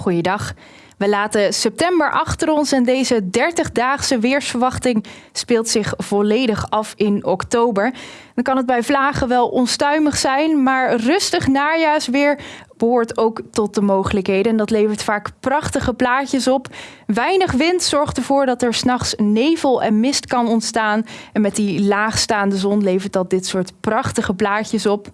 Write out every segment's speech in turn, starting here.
Goeiedag. We laten september achter ons en deze 30-daagse weersverwachting speelt zich volledig af in oktober. Dan kan het bij vlagen wel onstuimig zijn, maar rustig najaarsweer behoort ook tot de mogelijkheden. En dat levert vaak prachtige plaatjes op. Weinig wind zorgt ervoor dat er s'nachts nevel en mist kan ontstaan. En met die laagstaande zon levert dat dit soort prachtige plaatjes op.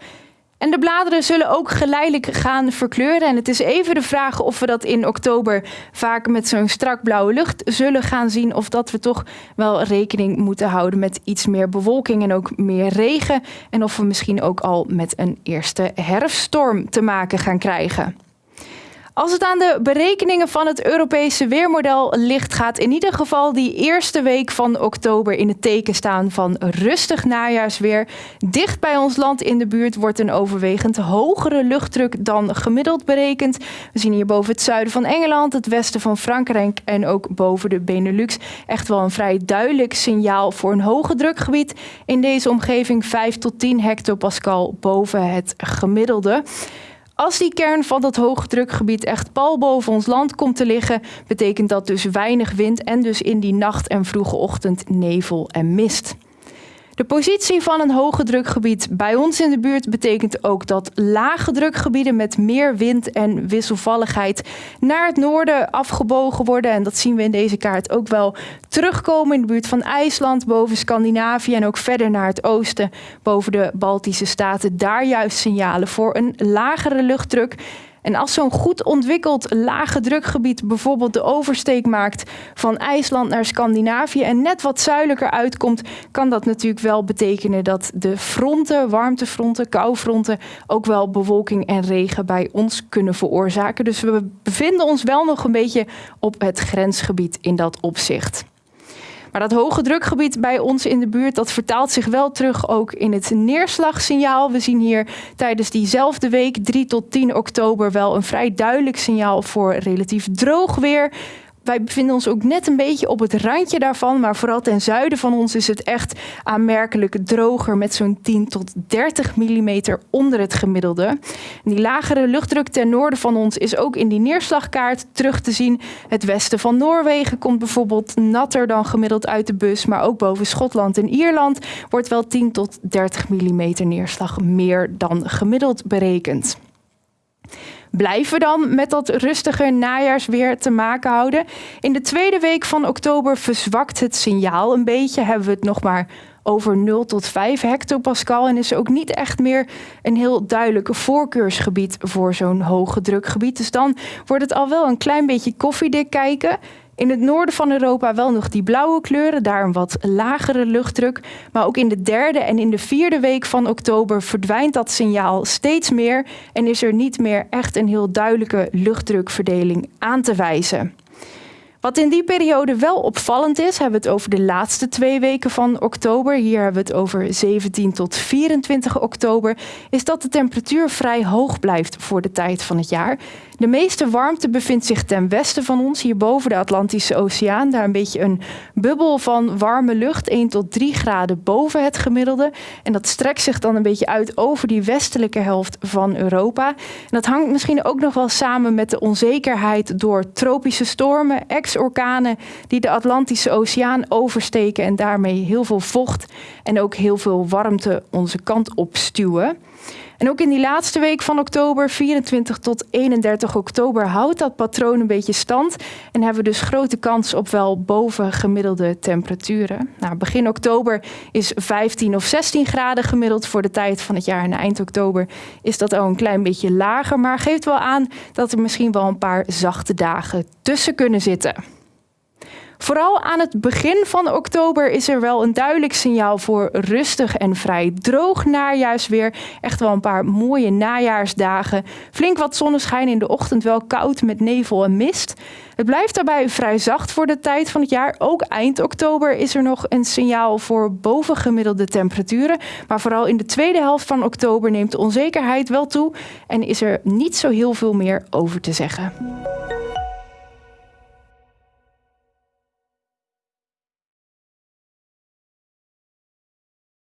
En de bladeren zullen ook geleidelijk gaan verkleuren. En het is even de vraag of we dat in oktober vaak met zo'n strak blauwe lucht zullen gaan zien. Of dat we toch wel rekening moeten houden met iets meer bewolking en ook meer regen. En of we misschien ook al met een eerste herfststorm te maken gaan krijgen. Als het aan de berekeningen van het Europese weermodel ligt, gaat in ieder geval die eerste week van oktober in het teken staan van rustig najaarsweer. Dicht bij ons land in de buurt wordt een overwegend hogere luchtdruk dan gemiddeld berekend. We zien hier boven het zuiden van Engeland, het westen van Frankrijk en ook boven de Benelux echt wel een vrij duidelijk signaal voor een hoge drukgebied. In deze omgeving 5 tot 10 hectopascal boven het gemiddelde. Als die kern van dat hoogdrukgebied echt pal boven ons land komt te liggen, betekent dat dus weinig wind en dus in die nacht en vroege ochtend nevel en mist. De positie van een hoge drukgebied bij ons in de buurt betekent ook dat lage drukgebieden met meer wind en wisselvalligheid naar het noorden afgebogen worden. En dat zien we in deze kaart ook wel terugkomen in de buurt van IJsland, boven Scandinavië en ook verder naar het oosten, boven de Baltische staten. Daar juist signalen voor een lagere luchtdruk. En als zo'n goed ontwikkeld lage drukgebied bijvoorbeeld de oversteek maakt van IJsland naar Scandinavië en net wat zuidelijker uitkomt, kan dat natuurlijk wel betekenen dat de fronten, warmtefronten, koufronten, ook wel bewolking en regen bij ons kunnen veroorzaken. Dus we bevinden ons wel nog een beetje op het grensgebied in dat opzicht. Maar dat hoge drukgebied bij ons in de buurt, dat vertaalt zich wel terug ook in het neerslagsignaal. We zien hier tijdens diezelfde week, 3 tot 10 oktober, wel een vrij duidelijk signaal voor relatief droog weer wij bevinden ons ook net een beetje op het randje daarvan. Maar vooral ten zuiden van ons is het echt aanmerkelijk droger met zo'n 10 tot 30 mm onder het gemiddelde. Die lagere luchtdruk ten noorden van ons is ook in die neerslagkaart terug te zien. Het westen van Noorwegen komt bijvoorbeeld natter dan gemiddeld uit de bus. Maar ook boven Schotland en Ierland wordt wel 10 tot 30 mm neerslag meer dan gemiddeld berekend. Blijven dan met dat rustige najaarsweer te maken houden? In de tweede week van oktober verzwakt het signaal een beetje. Hebben we het nog maar over 0 tot 5 hectopascal. En is ook niet echt meer een heel duidelijk voorkeursgebied voor zo'n hoge drukgebied. Dus dan wordt het al wel een klein beetje koffiedik kijken. In het noorden van Europa wel nog die blauwe kleuren, daar een wat lagere luchtdruk. Maar ook in de derde en in de vierde week van oktober verdwijnt dat signaal steeds meer en is er niet meer echt een heel duidelijke luchtdrukverdeling aan te wijzen. Wat in die periode wel opvallend is, hebben we het over de laatste twee weken van oktober. Hier hebben we het over 17 tot 24 oktober. Is dat de temperatuur vrij hoog blijft voor de tijd van het jaar. De meeste warmte bevindt zich ten westen van ons, hier boven de Atlantische Oceaan. Daar een beetje een bubbel van warme lucht, 1 tot 3 graden boven het gemiddelde. En dat strekt zich dan een beetje uit over die westelijke helft van Europa. En dat hangt misschien ook nog wel samen met de onzekerheid door tropische stormen, ex-orkanen die de Atlantische Oceaan oversteken en daarmee heel veel vocht en ook heel veel warmte onze kant op stuwen. En ook in die laatste week van oktober, 24 tot 31 oktober, houdt dat patroon een beetje stand. En hebben we dus grote kans op wel boven gemiddelde temperaturen. Nou, begin oktober is 15 of 16 graden gemiddeld voor de tijd van het jaar. En eind oktober is dat al een klein beetje lager. Maar geeft wel aan dat er misschien wel een paar zachte dagen tussen kunnen zitten. Vooral aan het begin van oktober is er wel een duidelijk signaal voor rustig en vrij droog najaarsweer. Echt wel een paar mooie najaarsdagen. Flink wat zonneschijn in de ochtend, wel koud met nevel en mist. Het blijft daarbij vrij zacht voor de tijd van het jaar. Ook eind oktober is er nog een signaal voor bovengemiddelde temperaturen. Maar vooral in de tweede helft van oktober neemt de onzekerheid wel toe en is er niet zo heel veel meer over te zeggen.